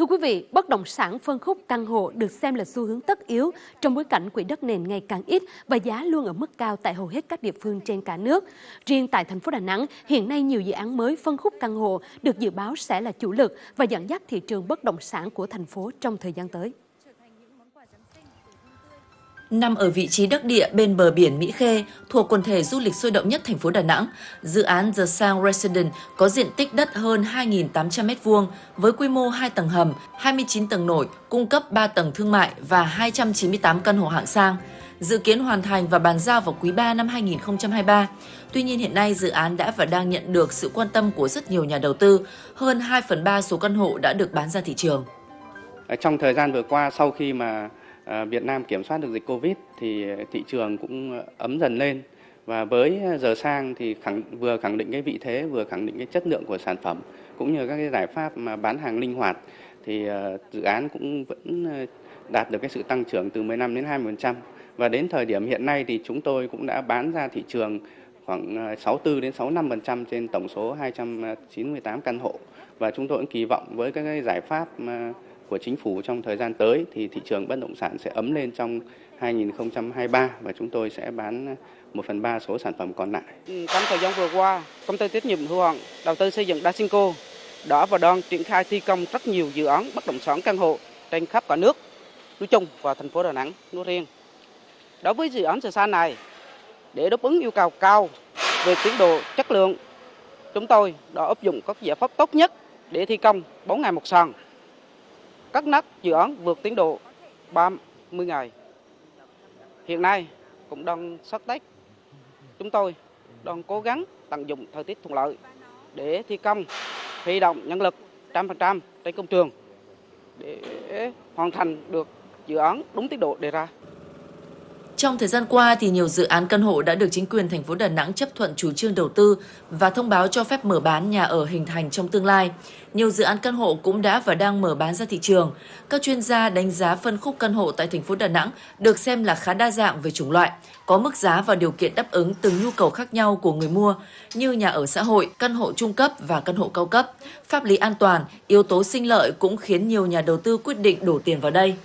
Thưa quý vị, bất động sản phân khúc căn hộ được xem là xu hướng tất yếu trong bối cảnh quỹ đất nền ngày càng ít và giá luôn ở mức cao tại hầu hết các địa phương trên cả nước. Riêng tại thành phố Đà Nẵng, hiện nay nhiều dự án mới phân khúc căn hộ được dự báo sẽ là chủ lực và dẫn dắt thị trường bất động sản của thành phố trong thời gian tới. Nằm ở vị trí đắc địa bên bờ biển Mỹ Khê, thuộc quần thể du lịch sôi động nhất thành phố Đà Nẵng, dự án The Sound Residence có diện tích đất hơn 2.800 m2 với quy mô 2 tầng hầm, 29 tầng nổi, cung cấp 3 tầng thương mại và 298 căn hộ hạng sang. Dự kiến hoàn thành và bàn giao vào quý 3 năm 2023. Tuy nhiên hiện nay dự án đã và đang nhận được sự quan tâm của rất nhiều nhà đầu tư. Hơn 2 phần 3 số căn hộ đã được bán ra thị trường. Trong thời gian vừa qua sau khi mà Ờ, Việt Nam kiểm soát được dịch Covid thì thị trường cũng ấm dần lên. Và với giờ sang thì khẳng, vừa khẳng định cái vị thế vừa khẳng định cái chất lượng của sản phẩm cũng như các cái giải pháp mà bán hàng linh hoạt thì ờ, dự án cũng vẫn ờ, đạt được cái sự tăng trưởng từ 15 đến 20% và đến thời điểm hiện nay thì chúng tôi cũng đã bán ra thị trường khoảng 64 đến 65% trên tổng số 298 căn hộ. Và chúng tôi cũng kỳ vọng với các cái giải pháp mà của chính phủ trong thời gian tới thì thị trường bất động sản sẽ ấm lên trong 2023 và chúng tôi sẽ bán 1 phần 3 số sản phẩm còn lại. Ừ, trong thời gian vừa qua, công ty trách nhiệm hữu hạn đầu tư xây dựng Dasinco đã và đang triển khai thi công rất nhiều dự án bất động sản căn hộ trên khắp cả nước, nói chung và thành phố Đà Nẵng nói riêng. Đối với dự án Sa này, để đáp ứng yêu cầu cao về tiến độ chất lượng, chúng tôi đã áp dụng các giải pháp tốt nhất để thi công 4 ngày một sàn các nắp dự án vượt tiến độ 30 ngày. Hiện nay cũng đang sắp Tết. Chúng tôi đang cố gắng tận dụng thời tiết thuận lợi để thi công, huy động nhân lực 100% trên công trường để hoàn thành được dự án đúng tiến độ đề ra. Trong thời gian qua thì nhiều dự án căn hộ đã được chính quyền thành phố Đà Nẵng chấp thuận chủ trương đầu tư và thông báo cho phép mở bán nhà ở hình thành trong tương lai. Nhiều dự án căn hộ cũng đã và đang mở bán ra thị trường. Các chuyên gia đánh giá phân khúc căn hộ tại thành phố Đà Nẵng được xem là khá đa dạng về chủng loại, có mức giá và điều kiện đáp ứng từng nhu cầu khác nhau của người mua như nhà ở xã hội, căn hộ trung cấp và căn hộ cao cấp. Pháp lý an toàn, yếu tố sinh lợi cũng khiến nhiều nhà đầu tư quyết định đổ tiền vào đây.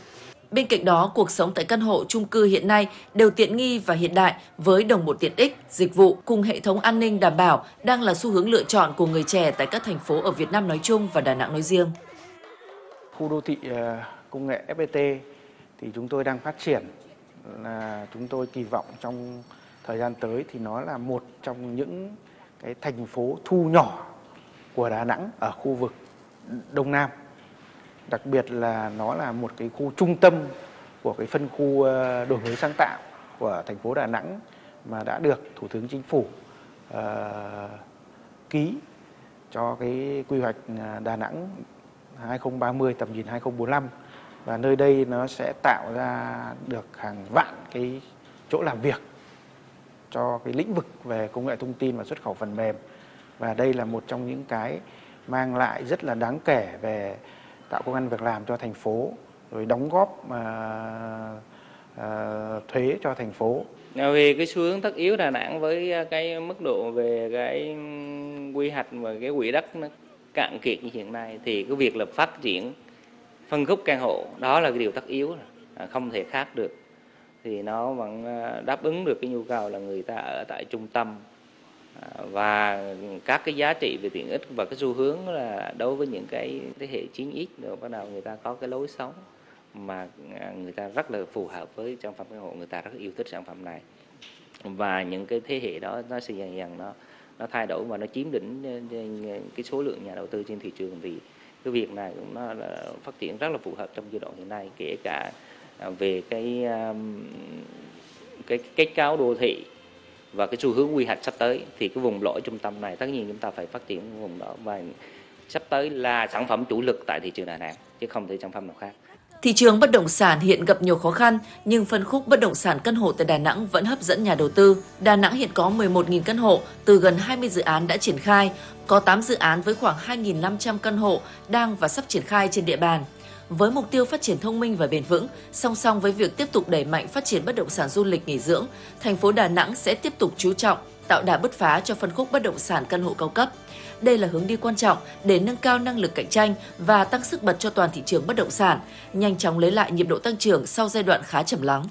Bên cạnh đó, cuộc sống tại căn hộ chung cư hiện nay đều tiện nghi và hiện đại với đồng bộ tiện ích, dịch vụ cùng hệ thống an ninh đảm bảo đang là xu hướng lựa chọn của người trẻ tại các thành phố ở Việt Nam nói chung và Đà Nẵng nói riêng. Khu đô thị ờ, công nghệ FPT thì chúng tôi đang phát triển là chúng tôi kỳ vọng trong thời gian tới thì nó là một trong những cái thành phố thu nhỏ của Đà Nẵng ở khu vực Đông Nam đặc biệt là nó là một cái khu trung tâm của cái phân khu ờ, đổi mới sáng tạo của thành phố Đà Nẵng mà đã được Thủ tướng Chính phủ uh, ký cho cái quy hoạch ờ, Đà Nẵng 2030 tầm nhìn 2045 và nơi đây nó sẽ tạo ra được hàng vạn cái chỗ làm việc cho cái lĩnh vực về công nghệ thông tin và xuất khẩu phần mềm. Và đây là một trong những cái mang lại rất là đáng kể về tạo công an việc làm cho thành phố rồi đóng góp uh, uh, thuế cho thành phố. Vì cái xu hướng tất yếu Đà Nẵng với cái mức độ về cái quy hoạch và cái quỹ đất nó cạn kiệt như hiện nay thì cái việc là phát triển phân khúc căn hộ đó là cái điều tất yếu à, không thể khác được. Thì nó vẫn đáp ứng được cái nhu cầu là người ta ở tại trung tâm và các cái giá trị về tiện ích và cái xu hướng là đối với những cái thế hệ 9X rồi bắt đầu người ta có cái lối sống mà à, người ta rất là phù hợp với sản phẩm căn hộ người ta rất yêu thích sản phẩm này. Và những cái thế hệ đó, nó sẽ dần dần nó nó thay đổi và nó chiếm đỉnh ờ, ờ, cái số lượng nhà đầu tư trên thị trường. Thì cái việc này cũng nó là phát triển rất là phù hợp trong giai đoạn hiện nay, kể cả à, về cái cái kết cấu đô thị và cái xu hướng quy hoạch sắp tới thì cái vùng lõi trung tâm này tất nhiên chúng ta phải phát triển vùng đó và sắp tới là sản phẩm chủ lực tại thị trường Đà Nẵng chứ không thể sản phẩm nào khác. Thị trường bất động sản hiện gặp nhiều khó khăn, nhưng phân khúc bất động sản căn hộ tại Đà Nẵng vẫn hấp dẫn nhà đầu tư. Đà Nẵng hiện có 11.000 căn hộ, từ gần 20 dự án đã triển khai, có 8 dự án với khoảng 2.500 căn hộ đang và sắp triển khai trên địa bàn với mục tiêu phát triển thông minh và bền vững, song song với việc tiếp tục đẩy mạnh phát triển bất động sản du lịch nghỉ dưỡng, thành phố Đà Nẵng sẽ tiếp tục chú trọng tạo đà bứt phá cho phân khúc bất động sản căn hộ cao cấp. Đây là hướng đi quan trọng để nâng cao năng lực cạnh tranh và tăng sức bật cho toàn thị trường bất động sản, nhanh chóng lấy lại nhịp độ tăng trưởng sau giai đoạn khá chậm lắng.